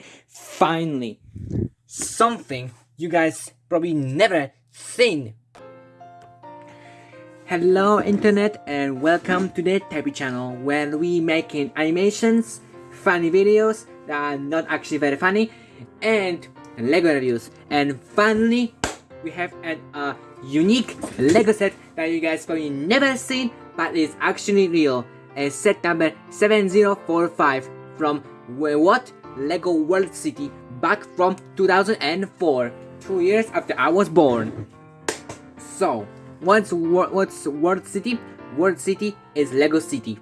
Finally, something you guys probably never seen. Hello internet and welcome to the Tappy channel where we making animations, funny videos that are not actually very funny and Lego reviews and finally we have an a unique Lego set that you guys probably never seen but is actually real. A set number 7045 from what? Lego World City back from 2004, two years after I was born. So, what's, what's World City? World City is Lego City.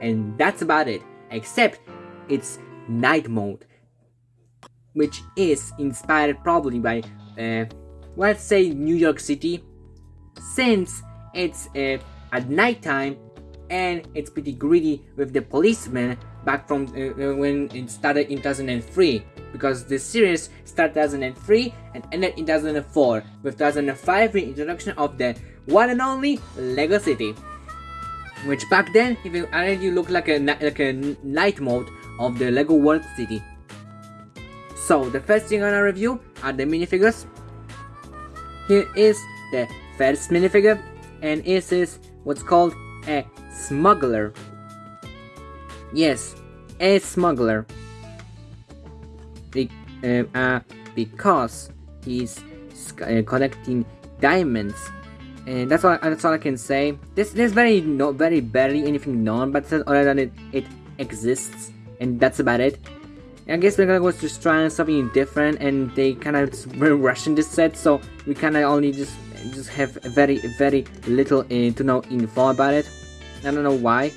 And that's about it, except it's night mode, which is inspired probably by, uh, let's say New York City, since it's uh, at nighttime and it's pretty greedy with the policeman back from uh, when it started in 2003 because this series started 2003 and ended in 2004 with 2005 the introduction of the one and only Lego City which back then even already looked like a like a night mode of the Lego World City. So the first thing I'm gonna review are the minifigures. Here is the first minifigure and this is what's called a smuggler. Yes, a smuggler. Be uh, uh, because he's uh, collecting diamonds. And that's all. That's all I can say. This there's very no very barely anything known, but other than it, it exists, and that's about it. I guess we're gonna go just trying something different, and they kind of were rushing this set, so we kind of only just just have very very little uh, to know info about it. I don't know why.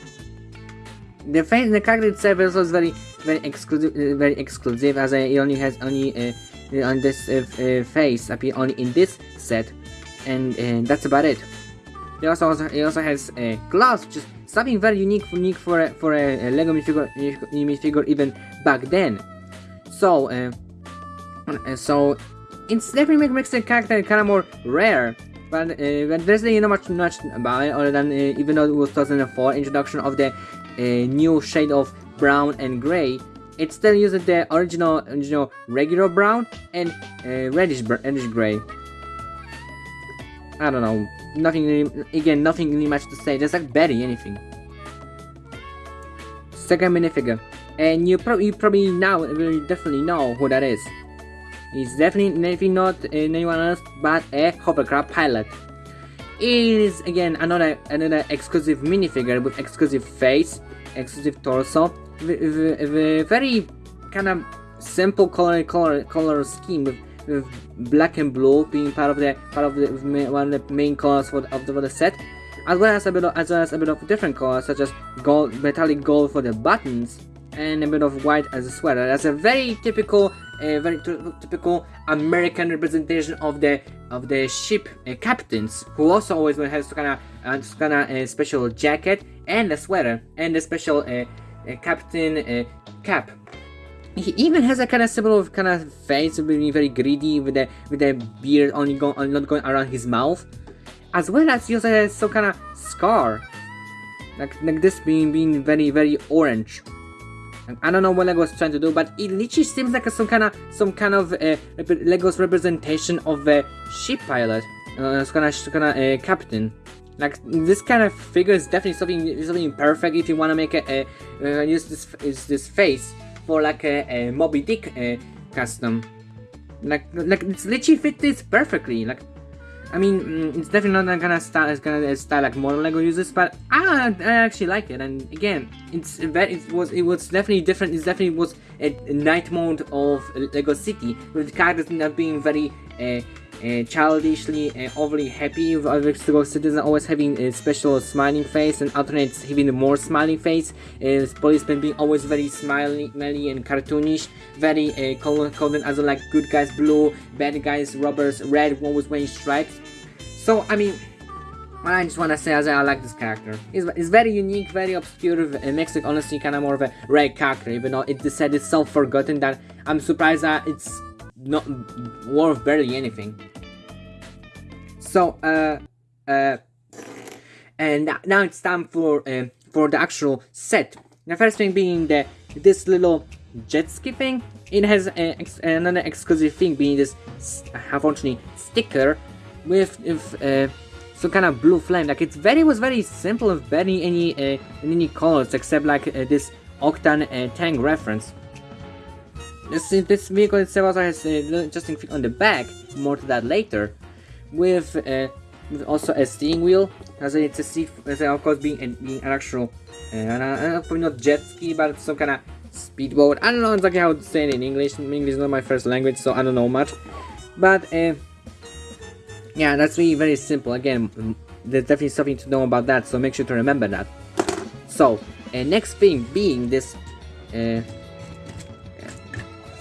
The face, the character itself is also very, very exclusive, uh, very exclusive, as it only has only uh, on this uh, uh, face appear only in this set, and uh, that's about it. It also, also he also has uh, gloves, is something very unique, unique for a, for a, a Lego minifigure, minifigure even back then. So, uh, so it's definitely makes the character kind of more rare but, uh, but there's really not much, much about it other than uh, even though it was 2004 introduction of the uh, new shade of brown and gray it still uses the original original regular brown and uh, reddish reddish gray. I don't know. Nothing again nothing really much to say. Just like Betty anything. Second minifigure. And you, you probably now will definitely know who that is. It's definitely not anyone else but a hovercraft pilot. Is again another another exclusive minifigure with exclusive face, exclusive torso, very kind of simple color color color scheme with, with black and blue being part of the part of the one of the main colors for the, of the, for the set, as well as a bit of, as well as a bit of different colors such as gold metallic gold for the buttons and a bit of white as a sweater. That's a very typical a very typical American representation of the of the ship uh, captains, who also always has kind of uh, kind of a special jacket and a sweater and a special uh, captain uh, cap. He even has a kind of similar kind of face, being very greedy with the with the beard only going not going around his mouth, as well as he also has some kind of scar, like like this being being very very orange. I don't know what Lego was trying to do, but it literally seems like a, some kind of some kind of uh, Lego's representation of a ship pilot, uh, some kind of, kind of uh, captain. Like this kind of figure is definitely something something perfect if you want to make a, a uh, use this is this face for like a, a Moby Dick uh, custom. Like like it's literally fit this perfectly. Like I mean, mm, it's definitely not gonna style it's gonna style like modern Lego uses, but I, I actually like it. And again, it's very it was it was definitely different. It definitely was a, a night mode of Lego City with characters not being very uh, uh, childishly uh, overly happy with Lego citizens always having a special smiling face and alternates having more smiling face. Uh, policemen being always very smiley, and cartoonish, very uh, colored as like good guys blue, bad guys robbers red, always wearing stripes. So, I mean, I just wanna say as I like this character. It's, it's very unique, very obscure, it makes it honestly kind of more of a rare character, even though it said it's so forgotten that I'm surprised that it's not worth barely anything. So, uh, uh, and now it's time for uh, for the actual set. The first thing being the this little jet ski thing. It has a, ex another exclusive thing being this, unfortunately, sticker with, uh, some kind of blue flame. Like it's very was very simple of any any uh, any colors except like uh, this Octane uh, tank reference. This this vehicle itself also has a uh, interesting thing on the back. More to that later. With, uh, with also a steering wheel. As it's a seat, of course, being, an, being an actual, uh, probably not jet ski, but some kind of speedboat. I don't know exactly how to say it in English. English is not my first language, so I don't know much. But uh, yeah, that's really very simple. Again, there's definitely something to know about that, so make sure to remember that. So, uh, next thing being this uh,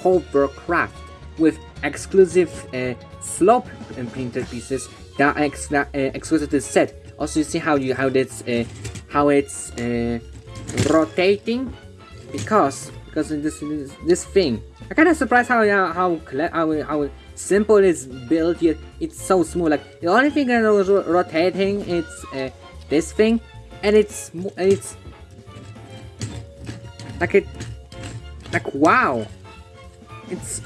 hovercraft with exclusive uh, slope printed pieces that are ex uh, exclusive to the set. Also, you see how you how it's uh, how it's uh, rotating because because this this, this thing. I kind of surprised how how how how simple it's built yet it's so smooth. Like the only thing that was rotating it's uh, this thing, and it's it's like it like wow it's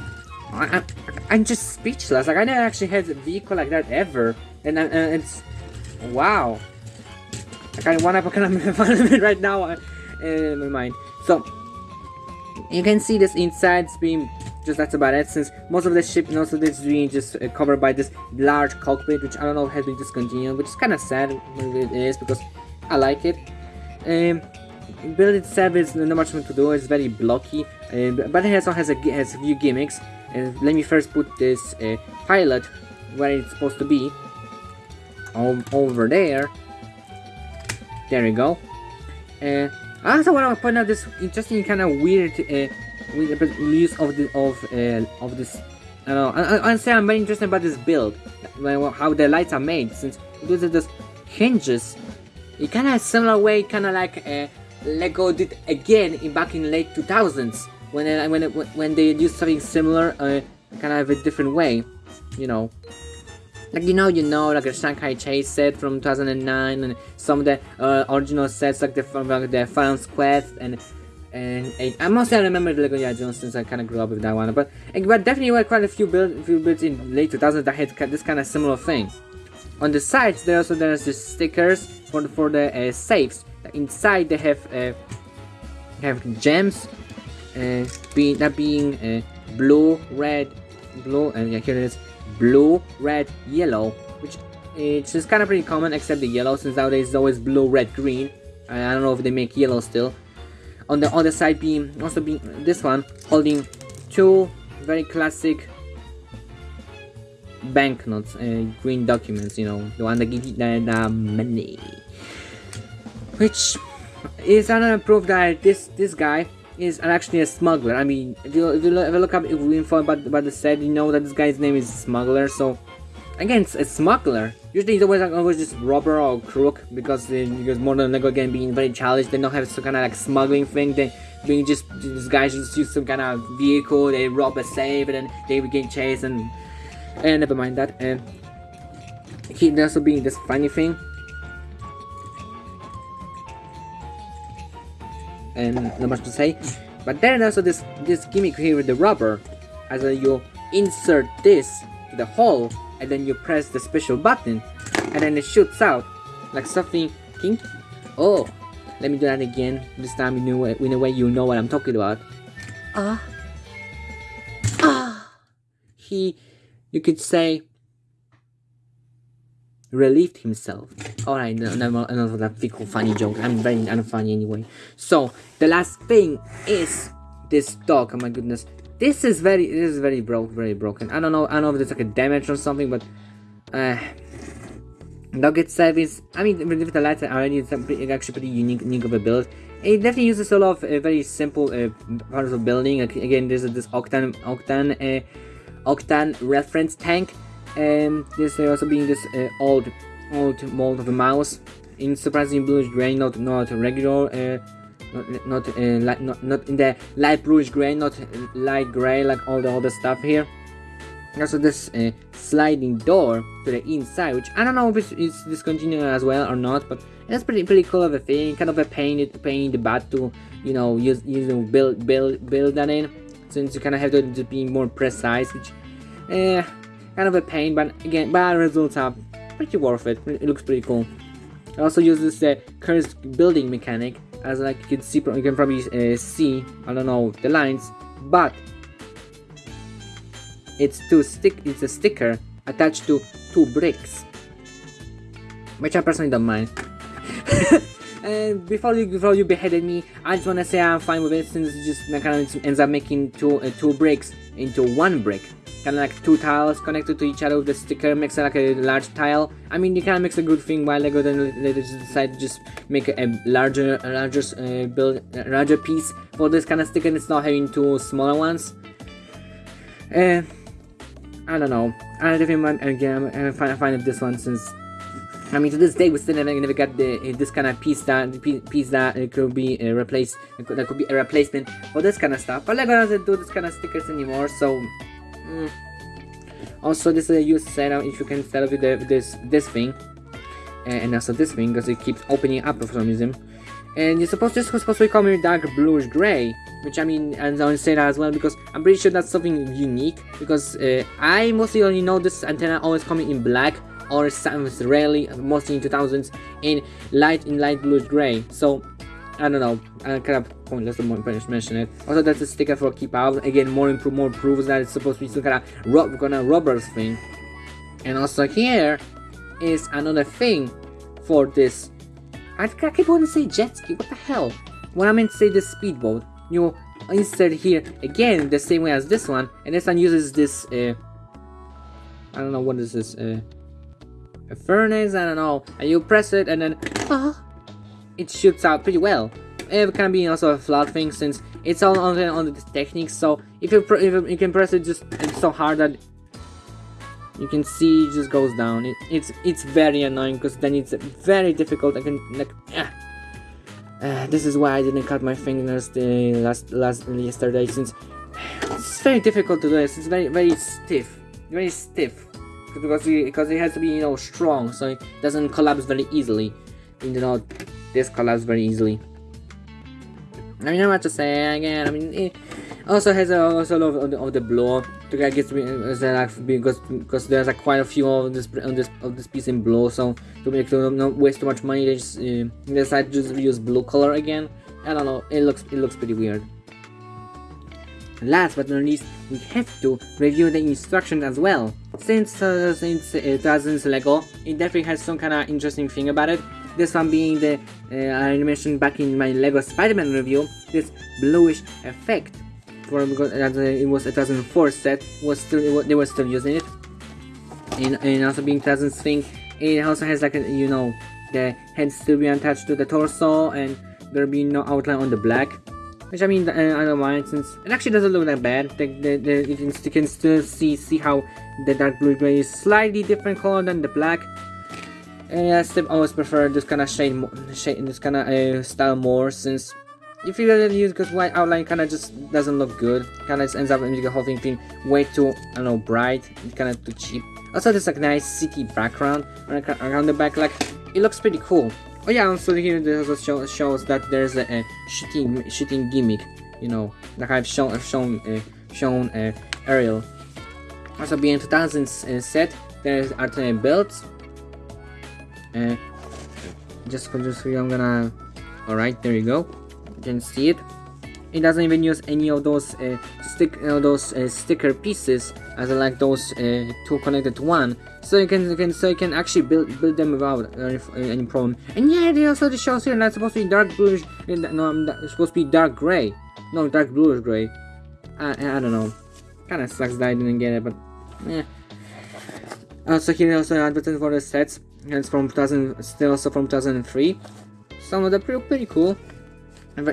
I, am just speechless. Like I never actually had a vehicle like that ever, and, and it's wow. Like I want to of it right now uh, in my mind. So you can see this inside being just that's about it. Since most of the ship, most of this being just uh, covered by this large cockpit, which I don't know has been discontinued, which is kind of sad. It is because I like it. Um, build itself is not much to do. It's very blocky, uh, but it also has a has a few gimmicks. Uh, let me first put this uh, pilot where it's supposed to be. over there. There we go. Uh, I also want to point out this interesting kind of weird, uh, use of the of uh, of this. I don't know. I, I, say I'm very interested about this build, how the lights are made. Since these are just hinges, it kind of similar way, kind of like uh, Lego did again in back in late 2000s when it, when it, when they used something similar, uh, kind of a different way, you know. Like you know, you know, like a Shanghai Chase set from 2009, and some of the uh, original sets, like the from like the Phantom's Quest and and eight. I mostly remember the Lego Jones since I kind of grew up with that one, but but definitely were quite a few build few builds in late 2000s that had this kind of similar thing. On the sides, there also there's the stickers for the for the uh, safes. Inside they have uh, have gems being that being uh, blue, red, blue, and yeah, here it is, blue, red, yellow, which it's just kind of pretty common except the yellow since nowadays it's always blue, red, green. I don't know if they make yellow still. On the other side being also being this one holding two very classic banknotes, uh, green documents, you know, the one that give you the, the money. Which is another proof that this this guy is actually a smuggler. I mean, if you, if you, look, up info about, about the set, you know that this guy's name is Smuggler, so... Again, it's a smuggler. Usually he's always, like, always just robber or crook, because, uh, because Modern Lego again being very challenged, they don't have some kind of like smuggling thing, they being just, these guys just use some kind of vehicle, they rob a safe, and then they begin chase, and... And never mind that, and... He also being this funny thing, and not much to say. But then also this this gimmick here with the rubber, as you insert this to the hole and then you press the special button and then it shoots out like something kinky. Oh, let me do that again. This time in a way, in a way you know what I'm talking about. Ah, uh, ah. Uh. He, you could say, relieved himself. Alright, another, another that fickle funny joke. I'm very unfunny anyway. So, the last thing is this dog. Oh my goodness. This is very, this is very broke, very broken. I don't know, I don't know if it's like a damage or something, but, uh, dog itself is, I mean, with the are already, it's actually pretty unique, unique of a build. It definitely uses a lot of uh, very simple uh, parts of building. Again, there's this Octane, Octane, uh, Octane reference tank and this also being this uh, old old mold of a mouse in surprising bluish gray not not regular uh, not not, uh, not not in the light bluish gray not light gray like all the other stuff here Also this uh, sliding door to the inside, which I don't know if it's, it's discontinued as well or not, but it's pretty pretty cool of a thing. Kind of a pain it pain in the butt to you know use use build build build that in, since you kind of have to be more precise, which eh, kind of a pain. But again, but results are pretty worth it. It looks pretty cool. It also uses the cursed building mechanic, as like you can see, you can probably uh, see. I don't know the lines, but it's two stick. It's a sticker attached to two bricks, which I personally don't mind. and before you before you beheaded me, I just wanna say I'm fine with it since it just kind of ends up making two uh, two bricks into one brick. Kind of like two tiles connected to each other with the sticker makes it like a large tile. I mean, you kind of makes a good thing while Lego then they decide to just make a, larger, a larger uh, build, a larger piece for this kind of sticker. And it's not having two smaller ones. Uh, I don't know. I definitely again I'm fine, fine with this one since I mean, to this day, we still never, never got the uh, this kind of piece that piece that uh, could be uh, replaced. That could be a replacement for this kind of stuff. But Lego doesn't do this kind of stickers anymore, so. Mm. Also, this is a use setup. If you can set up with, the, this this thing, and also this thing, because it keeps opening up for some reason. And you're supposed this was supposed to be coming dark bluish gray, which I mean, and I say that as well because I'm pretty sure that's something unique. Because uh, I mostly only know this antenna always coming in black or sometimes rarely, mostly in 2000s, in light in light bluish gray. So I don't know, I kind of pointless to mention it. Also, that's a sticker for keep out. Again, more improve, more proves that it's supposed to be some kind of rob, kind of robbers thing. And also here is another thing for this. I, keep wanting to say jet ski. What the hell? When I meant to say this speedboat, you insert here again the same way as this one, and this one uses this. Uh, I don't know what is this. Uh, a furnace, I don't know, and you press it and then ah, it shoots out pretty well. It can be also a flawed thing since it's all on the, on the technique. So if you if you can press it just it's so hard that you can see it just goes down. It, it's it's very annoying because then it's very difficult. I can like. Ah. Uh, this is why I didn't cut my fingers the last last yesterday since it's very difficult to do this. It's very very stiff, very stiff because it, because it has to be you know strong so it doesn't collapse very easily you know this collapse very easily I mean, not much to say again. I mean, it also has a, also a lot of the, of the blow to get gets like because because there's like quite a few of this on this of this piece in blue. So to make to not waste too much money, they just uh, decide to just use blue color again. I don't know. It looks it looks pretty weird. Last but not least, we have to review the instructions as well. Since uh, since it doesn't Lego, it definitely has some kind of interesting thing about it. This one being the uh, I mentioned back in my Lego Spider-Man review, this bluish effect. For because it was a 2004 set, was still they were still using it. And, and also being 2000 thing, it also has like a, you know the head still being attached to the torso and there being no outline on the black which I mean, uh, I don't mind since it actually doesn't look that bad. The, the, the, you, can, you can still see see how the dark blue gray is slightly different color than the black. And I still always prefer this kind of shade, shade this kind of uh, style more since if you really use because white outline kind of just doesn't look good. Kind of ends up making the whole thing being way too I don't know bright, kind of too cheap. Also, there's like nice city background around the back, like it looks pretty cool. Oh yeah, also here this also show, shows that there's a, a shooting shooting gimmick. You know, like I've shown I've shown uh, shown uh, Ariel. Also, being 2000 uh, set, there's alternate builds. Uh, just just I'm gonna. All right, there you go. You can see it. It doesn't even use any of those uh, stick uh, those uh, sticker pieces as like those two connected to one so you can, you can so you can actually build build them without any, problem. And yeah, they also the shells here that's supposed to be dark bluish. No, it's supposed to be dark gray. No, dark bluish gray. I, I don't know. Kind of sucks that I didn't get it, but yeah. Also here also advertising for the sets. It's from 2000, still also from 2003. Some of them pretty cool.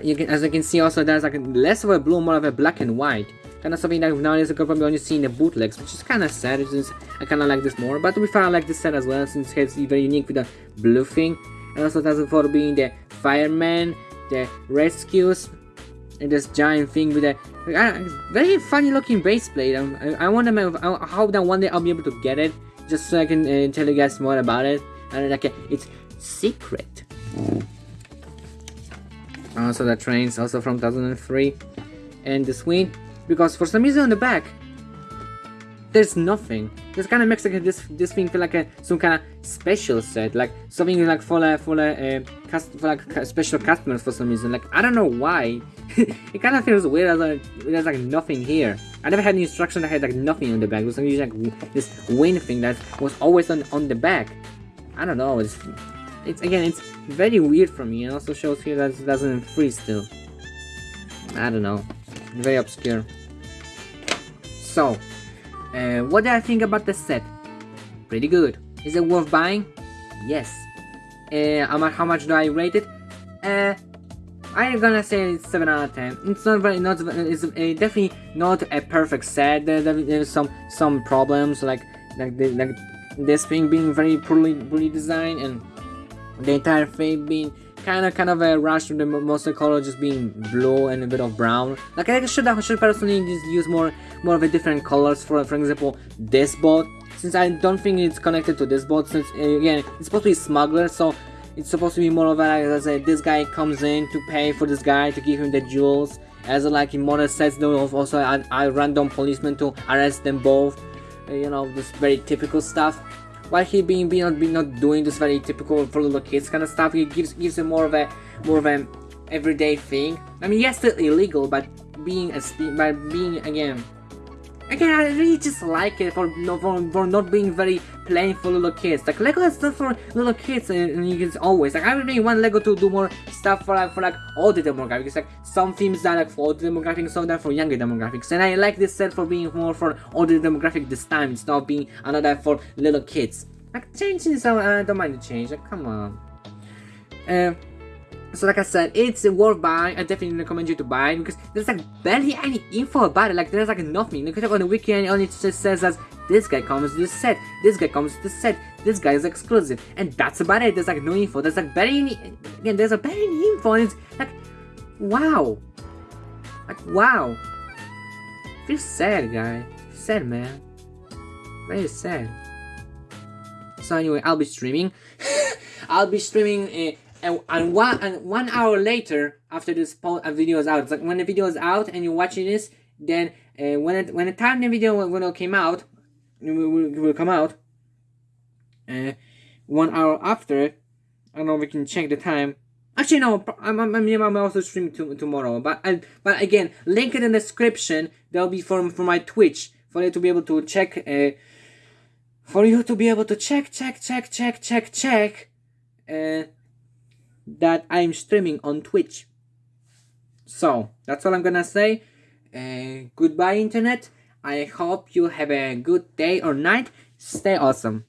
You can, as you can see, also there's like less of a blue, more of a black and white kind of something that nowadays I could probably only see in the bootlegs, which is kind of sad, since I kind of like this more, but we found I like this set as well, since it's very unique with the blue thing, and also that's for being the fireman, the rescues, and this giant thing with a Uh, very funny looking base plate. Um, I, I wonder I hope that one day I'll be able to get it, just so I can uh, tell you guys more about it. And like, it's secret. Also, the train's also from 2003, and the Swede, because for some reason on the back, there's nothing. This kind of makes like this this thing feel like a some kind of special set, like something like for like for like uh, cust for like special customers for some reason. Like I don't know why. it kind of feels weird as like there's like nothing here. I never had any instruction that had like nothing on the back. It was usually like this wind thing that was always on on the back. I don't know. It's it's again it's very weird for me. It also shows here that it doesn't freeze still. I don't know. Very obscure. So, uh, what do I think about the set? Pretty good. Is it worth buying? Yes. Uh, how, much, how much do I rate it? Uh, I'm gonna say it's 7 out of 10. It's not very, not, it's definitely not a perfect set. There, there, there's some some problems like like, the, like this thing being very poorly poorly designed and the entire thing being kind of kind of a rush with the most of color just being blue and a bit of brown. Like I should I should personally just use more more of a different colors for for example this boat. Since I don't think it's connected to this boat, since again it's supposed to be smuggler, so it's supposed to be more of a like as a, this guy comes in to pay for this guy to give him the jewels. As like in modern sets, there was also a, a random policeman to arrest them both. Uh, you know, this very typical stuff while he being being not, not doing this very typical for little kids kind of stuff, he gives gives him more of a more of an everyday thing. I mean, yes, still illegal, but being a by being again. Again, I really just like it for, for, for not being very plain for little kids. Like Lego is not for little kids, and, and can always like I really want Lego to do more stuff for like for like the demographics. Like some themes are like for older demographics, some are for younger demographics. And I like this set for being more for older demographic this time, instead of being another for little kids. Like changing this, I don't mind the change. Like come on. Uh, so like I said, it's worth buying. I definitely recommend you to buy because there's like barely any info about it. Like there's like nothing. Can check on the wiki and it just says that this guy comes to this set, this guy comes to this set, this guy is exclusive, and that's about it. There's like no info. There's like barely any, again. There's a barely any info, and it's like, wow, like wow. Feel sad, guy. Sad, man. Very sad. So anyway, I'll be streaming. I'll be streaming. Uh, and, and one and one hour later after this uh, video is out it's like when the video is out and you're watching this then uh, when it when the time the video when it came out will, will, will come out uh, one hour after I don't know if we can check the time. Actually no I'm, I'm, I'm also streaming to, tomorrow but I, but again link it in the description that'll be for, for my Twitch for you to be able to check uh, for you to be able to check check check check check check uh, that I'm streaming on Twitch. So, that's all I'm gonna say. Uh, goodbye, Internet. I hope you have a good day or night. Stay awesome.